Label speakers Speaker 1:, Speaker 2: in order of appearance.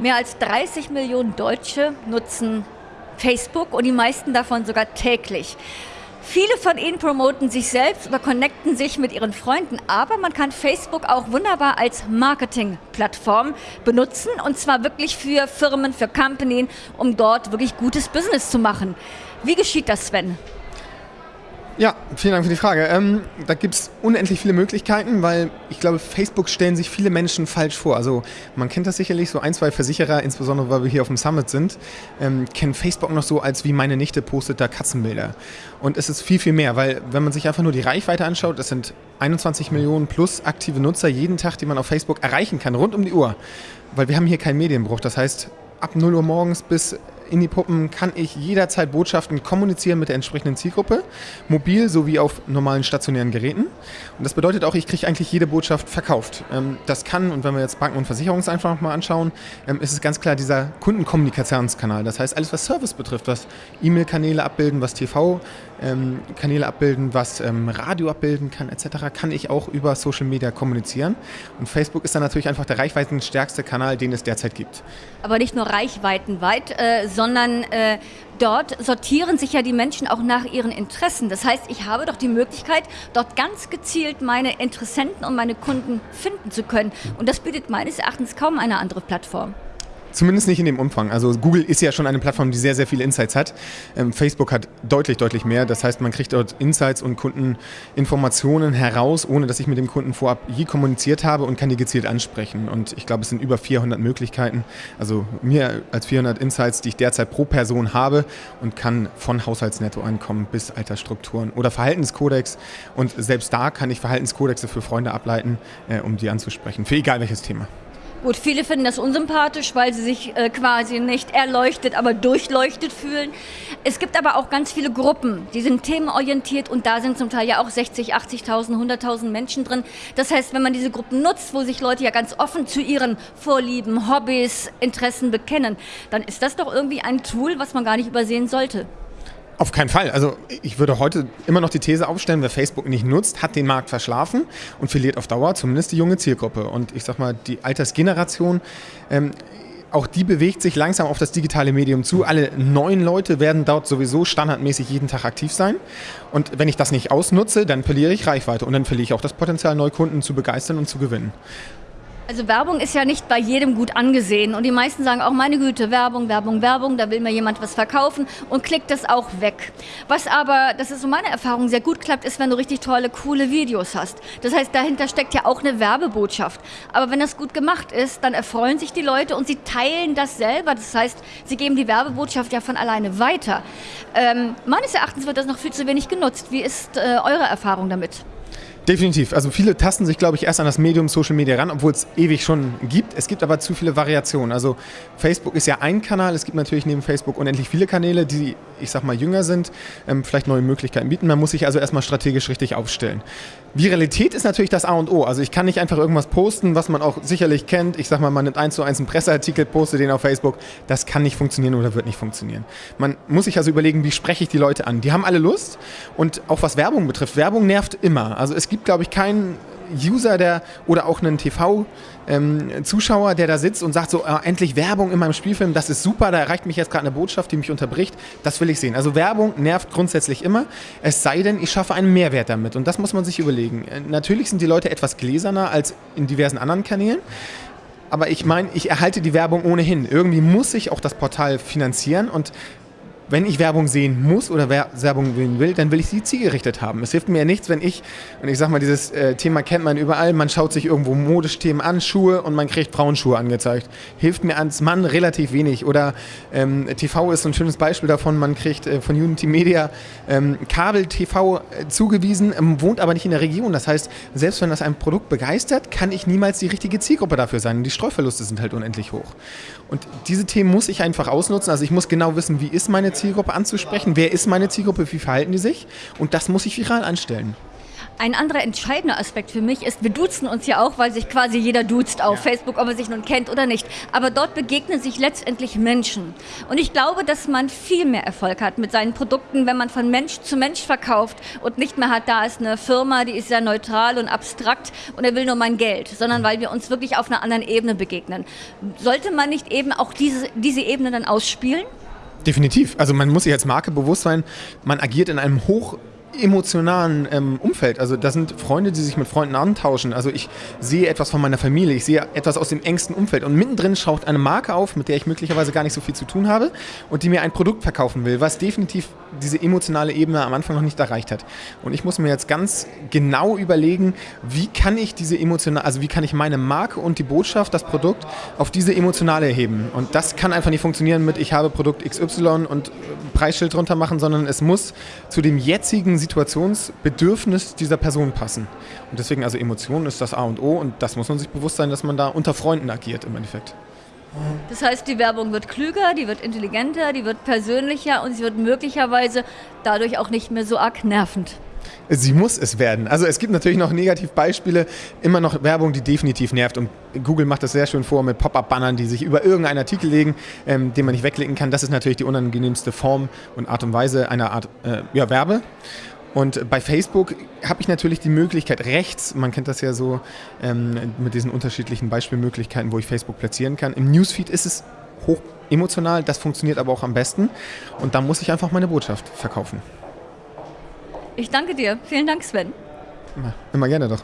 Speaker 1: Mehr als 30 Millionen Deutsche nutzen Facebook und die meisten davon sogar täglich. Viele von ihnen promoten sich selbst oder connecten sich mit ihren Freunden, aber man kann Facebook auch wunderbar als Marketingplattform benutzen und zwar wirklich für Firmen, für Companies, um dort wirklich gutes Business zu machen. Wie geschieht das, Sven?
Speaker 2: Ja, vielen Dank für die Frage. Ähm, da gibt es unendlich viele Möglichkeiten, weil ich glaube, Facebook stellen sich viele Menschen falsch vor. Also man kennt das sicherlich, so ein, zwei Versicherer, insbesondere weil wir hier auf dem Summit sind, ähm, kennen Facebook noch so als wie meine Nichte postet da Katzenbilder. Und es ist viel, viel mehr, weil wenn man sich einfach nur die Reichweite anschaut, das sind 21 Millionen plus aktive Nutzer jeden Tag, die man auf Facebook erreichen kann, rund um die Uhr. Weil wir haben hier keinen Medienbruch. Das heißt, ab 0 Uhr morgens bis in die Puppen kann ich jederzeit Botschaften kommunizieren mit der entsprechenden Zielgruppe, mobil sowie auf normalen stationären Geräten. Und das bedeutet auch, ich kriege eigentlich jede Botschaft verkauft. Ähm, das kann, und wenn wir jetzt Banken und Versicherungs einfach mal anschauen, ähm, ist es ganz klar dieser Kundenkommunikationskanal. Das heißt, alles, was Service betrifft, was E-Mail-Kanäle abbilden, was TV-Kanäle abbilden, was ähm, Radio abbilden kann, etc., kann ich auch über Social Media kommunizieren. Und Facebook ist dann natürlich einfach der reichweitenstärkste Kanal, den es derzeit gibt.
Speaker 1: Aber nicht nur reichweitenweit, äh, sondern äh, dort sortieren sich ja die Menschen auch nach ihren Interessen. Das heißt, ich habe doch die Möglichkeit, dort ganz gezielt meine Interessenten und meine Kunden finden zu können. Und das bietet meines Erachtens kaum eine andere Plattform.
Speaker 2: Zumindest nicht in dem Umfang. Also Google ist ja schon eine Plattform, die sehr, sehr viele Insights hat. Ähm, Facebook hat deutlich, deutlich mehr. Das heißt, man kriegt dort Insights und Kundeninformationen heraus, ohne dass ich mit dem Kunden vorab je kommuniziert habe und kann die gezielt ansprechen. Und ich glaube, es sind über 400 Möglichkeiten. Also mehr als 400 Insights, die ich derzeit pro Person habe und kann von Haushaltsnettoeinkommen bis Altersstrukturen oder Verhaltenskodex. Und selbst da kann ich Verhaltenskodexe für Freunde ableiten, äh, um die anzusprechen, für egal welches Thema.
Speaker 1: Gut, viele finden das unsympathisch, weil sie sich äh, quasi nicht erleuchtet, aber durchleuchtet fühlen. Es gibt aber auch ganz viele Gruppen, die sind themenorientiert und da sind zum Teil ja auch 60, 80.000, 100.000 Menschen drin. Das heißt, wenn man diese Gruppen nutzt, wo sich Leute ja ganz offen zu ihren Vorlieben, Hobbys, Interessen bekennen, dann ist das doch irgendwie ein Tool, was man gar nicht übersehen sollte.
Speaker 2: Auf keinen Fall. Also ich würde heute immer noch die These aufstellen, wer Facebook nicht nutzt, hat den Markt verschlafen und verliert auf Dauer zumindest die junge Zielgruppe. Und ich sag mal, die Altersgeneration, ähm, auch die bewegt sich langsam auf das digitale Medium zu. Alle neuen Leute werden dort sowieso standardmäßig jeden Tag aktiv sein. Und wenn ich das nicht ausnutze, dann verliere ich Reichweite und dann verliere ich auch das Potenzial, Neukunden zu begeistern und zu gewinnen.
Speaker 1: Also Werbung ist ja nicht bei jedem gut angesehen und die meisten sagen auch, meine Güte, Werbung, Werbung, Werbung, da will mir jemand was verkaufen und klickt das auch weg. Was aber, das ist so meine Erfahrung, sehr gut klappt, ist, wenn du richtig tolle, coole Videos hast. Das heißt, dahinter steckt ja auch eine Werbebotschaft. Aber wenn das gut gemacht ist, dann erfreuen sich die Leute und sie teilen das selber. Das heißt, sie geben die Werbebotschaft ja von alleine weiter. Ähm, meines Erachtens wird das noch viel zu wenig genutzt. Wie ist äh, eure Erfahrung damit?
Speaker 2: Definitiv. Also viele tasten sich, glaube ich, erst an das Medium Social Media ran, obwohl es ewig schon gibt. Es gibt aber zu viele Variationen. Also Facebook ist ja ein Kanal. Es gibt natürlich neben Facebook unendlich viele Kanäle, die, ich sag mal, jünger sind, ähm, vielleicht neue Möglichkeiten bieten. Man muss sich also erstmal strategisch richtig aufstellen. Viralität ist natürlich das A und O. Also ich kann nicht einfach irgendwas posten, was man auch sicherlich kennt. Ich sag mal, man nimmt eins zu eins einen Presseartikel, postet den auf Facebook. Das kann nicht funktionieren oder wird nicht funktionieren. Man muss sich also überlegen, wie spreche ich die Leute an. Die haben alle Lust und auch was Werbung betrifft. Werbung nervt immer. Also es gibt glaube ich, keinen User, der oder auch einen TV-Zuschauer, ähm, der da sitzt und sagt so, äh, endlich Werbung in meinem Spielfilm, das ist super, da erreicht mich jetzt gerade eine Botschaft, die mich unterbricht, das will ich sehen. Also Werbung nervt grundsätzlich immer, es sei denn, ich schaffe einen Mehrwert damit und das muss man sich überlegen. Äh, natürlich sind die Leute etwas gläserner als in diversen anderen Kanälen, aber ich meine, ich erhalte die Werbung ohnehin. Irgendwie muss ich auch das Portal finanzieren und wenn ich Werbung sehen muss oder Werbung sehen will, dann will ich sie zielgerichtet haben. Es hilft mir ja nichts, wenn ich, und ich sag mal, dieses äh, Thema kennt man überall, man schaut sich irgendwo Modesthemen an, Schuhe und man kriegt Frauenschuhe angezeigt. Hilft mir als Mann relativ wenig. Oder ähm, TV ist so ein schönes Beispiel davon, man kriegt äh, von Unity Media ähm, Kabel-TV äh, zugewiesen, ähm, wohnt aber nicht in der Region. Das heißt, selbst wenn das ein Produkt begeistert, kann ich niemals die richtige Zielgruppe dafür sein. Die Streuverluste sind halt unendlich hoch. Und diese Themen muss ich einfach ausnutzen. Also ich muss genau wissen, wie ist meine Zielgruppe anzusprechen, wer ist meine Zielgruppe, wie verhalten die sich und das muss ich viral anstellen.
Speaker 1: Ein anderer entscheidender Aspekt für mich ist, wir duzen uns ja auch, weil sich quasi jeder duzt auf ja. Facebook, ob er sich nun kennt oder nicht. Aber dort begegnen sich letztendlich Menschen. Und ich glaube, dass man viel mehr Erfolg hat mit seinen Produkten, wenn man von Mensch zu Mensch verkauft und nicht mehr hat, da ist eine Firma, die ist sehr neutral und abstrakt und er will nur mein Geld, sondern weil wir uns wirklich auf einer anderen Ebene begegnen. Sollte man nicht eben auch diese, diese Ebene dann ausspielen?
Speaker 2: Definitiv. Also man muss sich als Marke bewusst sein, man agiert in einem hoch emotionalen ähm, Umfeld. Also das sind Freunde, die sich mit Freunden antauschen. Also ich sehe etwas von meiner Familie, ich sehe etwas aus dem engsten Umfeld. Und mittendrin schaut eine Marke auf, mit der ich möglicherweise gar nicht so viel zu tun habe und die mir ein Produkt verkaufen will, was definitiv diese emotionale Ebene am Anfang noch nicht erreicht hat. Und ich muss mir jetzt ganz genau überlegen, wie kann ich diese emotionale, also wie kann ich meine Marke und die Botschaft, das Produkt auf diese emotionale heben. Und das kann einfach nicht funktionieren mit, ich habe Produkt XY und Preisschild drunter machen, sondern es muss zu dem jetzigen Situationsbedürfnis dieser Person passen. Und deswegen, also Emotionen ist das A und O und das muss man sich bewusst sein, dass man da unter Freunden agiert im Endeffekt.
Speaker 1: Das heißt, die Werbung wird klüger, die wird intelligenter, die wird persönlicher und sie wird möglicherweise dadurch auch nicht mehr so arg nervend.
Speaker 2: Sie muss es werden. Also es gibt natürlich noch Negativbeispiele, immer noch Werbung, die definitiv nervt. Und Google macht das sehr schön vor mit Pop-up-Bannern, die sich über irgendeinen Artikel legen, ähm, den man nicht wegklicken kann. Das ist natürlich die unangenehmste Form und Art und Weise einer Art äh, ja, Werbe. Und bei Facebook habe ich natürlich die Möglichkeit, rechts, man kennt das ja so ähm, mit diesen unterschiedlichen Beispielmöglichkeiten, wo ich Facebook platzieren kann. Im Newsfeed ist es hoch emotional, das funktioniert aber auch am besten. Und da muss ich einfach meine Botschaft verkaufen.
Speaker 1: Ich danke dir. Vielen Dank, Sven.
Speaker 2: Immer, immer gerne doch.